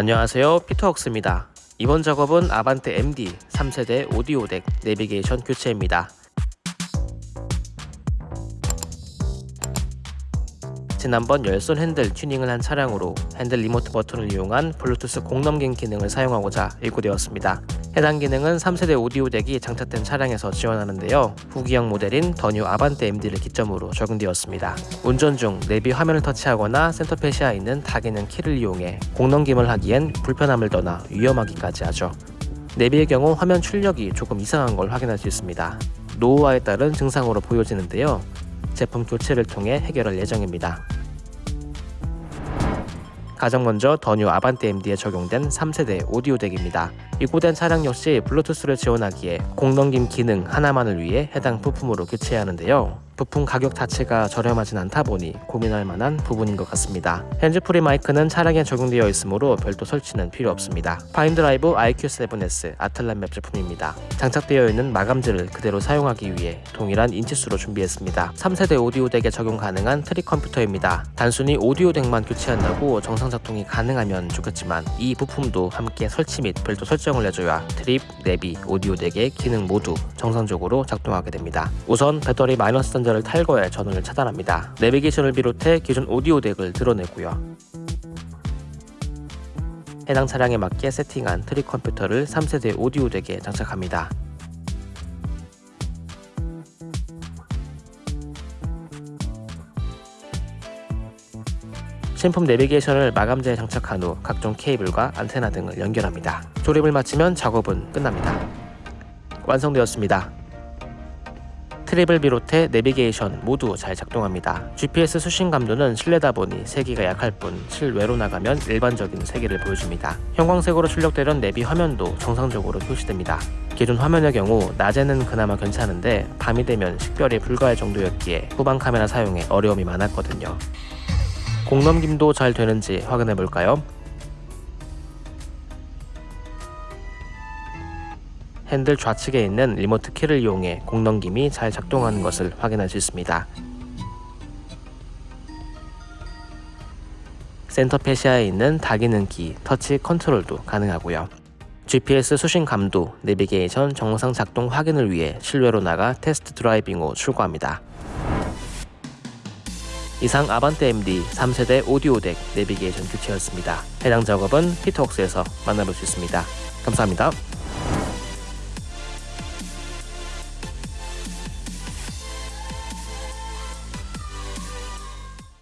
안녕하세요. 피터웍스입니다. 이번 작업은 아반떼 MD 3세대 오디오 덱 내비게이션 교체입니다. 지난번 열선 핸들 튜닝을 한 차량으로 핸들 remote 버튼을 이용한 블루투스 곡넘김 기능을 사용하고자 입고되었습니다. 해당 기능은 3세대 오디오 덱이 장착된 차량에서 지원하는데요. 후기형 모델인 더뉴 아반떼 MD를 기점으로 적용되었습니다. 운전 중 내비 화면을 터치하거나 center fascia에 있는 다기능 키를 이용해 곡넘김을 하기엔 불편함을 떠나 위험하기까지 하죠. 내비의 경우 화면 출력이 조금 이상한 걸 확인할 수 있습니다. 노후화에 따른 증상으로 보여지는데요. 제품 교체를 통해 해결할 예정입니다. 가장 먼저 더 뉴 아반떼 MD에 적용된 3세대 오디오 덱입니다. 입고된 차량 역시 블루투스를 지원하기에 곡넘김 기능 하나만을 위해 해당 부품으로 교체해야 하는데요. 부품 가격 자체가 저렴하진 않다 보니 고민할 만한 부분인 것 같습니다. 핸즈프리 마이크는 차량에 적용되어 있으므로 별도 설치는 필요 없습니다. 파인드라이브 IQ7S 아틀란 맵 제품입니다. 장착되어 있는 마감재를 그대로 사용하기 위해 동일한 인치수로 준비했습니다. 3세대 오디오 덱에 적용 가능한 trip 컴퓨터입니다. 단순히 오디오 덱만 교체한다고 정상 작동이 가능하면 좋겠지만 이 부품도 함께 설치 및 별도 설정을 해줘야 trip, 내비, 오디오 덱의 기능 모두 정상적으로 작동하게 됩니다. 우선 배터리 마이너스 단자 를 탈거해 전원을 차단합니다. 내비게이션을 비롯해 기존 오디오 덱을 들어내고요. 해당 차량에 맞게 세팅한 trip 컴퓨터를 3세대 오디오 덱에 장착합니다. 신품 내비게이션을 마감재에 장착한 후 각종 케이블과 안테나 등을 연결합니다. 조립을 마치면 작업은 끝납니다. 완성되었습니다. 트립을 비롯해 내비게이션 모두 잘 작동합니다. GPS 수신 감도는 실내다 보니 세기가 약할 뿐 실외로 나가면 일반적인 세기를 보여줍니다. 형광색으로 출력되던 내비 화면도 정상적으로 표시됩니다. 기존 화면의 경우 낮에는 그나마 괜찮은데 밤이 되면 식별이 불가할 정도였기에 후방 카메라 사용에 어려움이 많았거든요. 곡 넘김도 잘 되는지 확인해 볼까요? 핸들 좌측에 있는 remote 키를 이용해 곡 넘김이 잘 작동하는 것을 확인할 수 있습니다. center fascia에 있는 다기능 키, 터치 컨트롤도 가능하고요. GPS 수신 감도, 내비게이션 정상 작동 확인을 위해 실외로 나가 test driving 후 출고합니다. 이상 아반떼 MD 3세대 오디오 덱 내비게이션 교체였습니다. 해당 작업은 피터웍스에서 만나볼 수 있습니다. 감사합니다.